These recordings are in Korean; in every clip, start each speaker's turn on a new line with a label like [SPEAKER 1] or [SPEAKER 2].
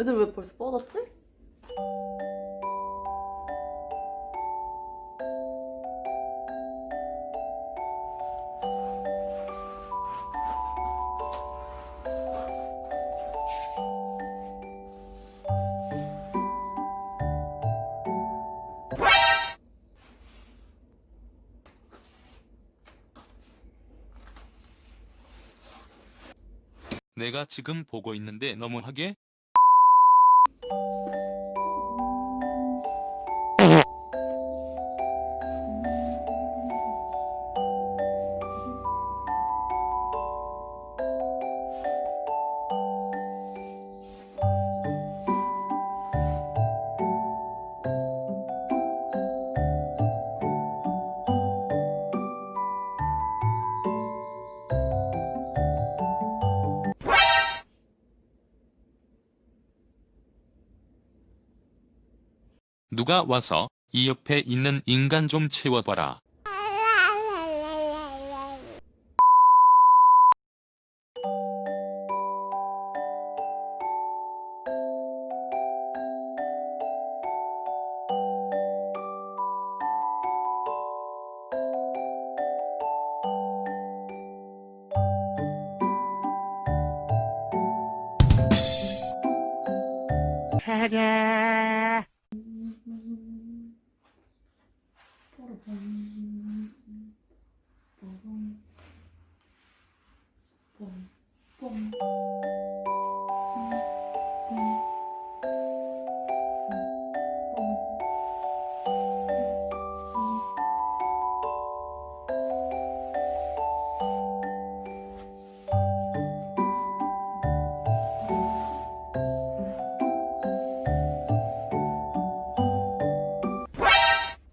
[SPEAKER 1] 애들 왜 벌써 뻗었지?
[SPEAKER 2] 내가 지금 보고 있는데 너무하게? 누가 와서 이 옆에 있는 인간 좀 채워봐라. 음. 뽀로봉 뽀로봉 음.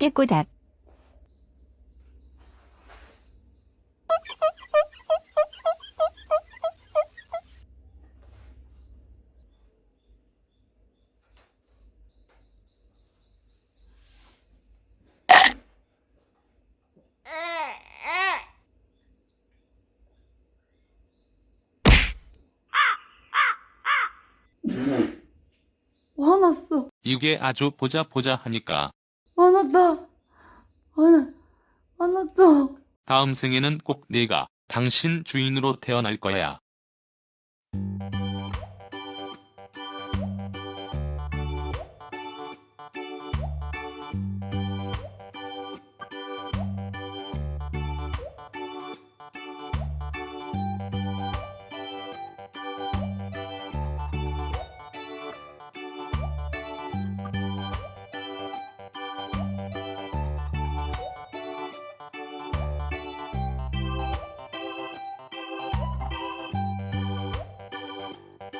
[SPEAKER 3] 깨꼬닥
[SPEAKER 1] 화났어.
[SPEAKER 2] 이게 아주 보자 보자 하니까
[SPEAKER 1] 화났다. 화나, 화났어.
[SPEAKER 2] 다음 생에는 꼭 내가 당신 주인으로 태어날 거야.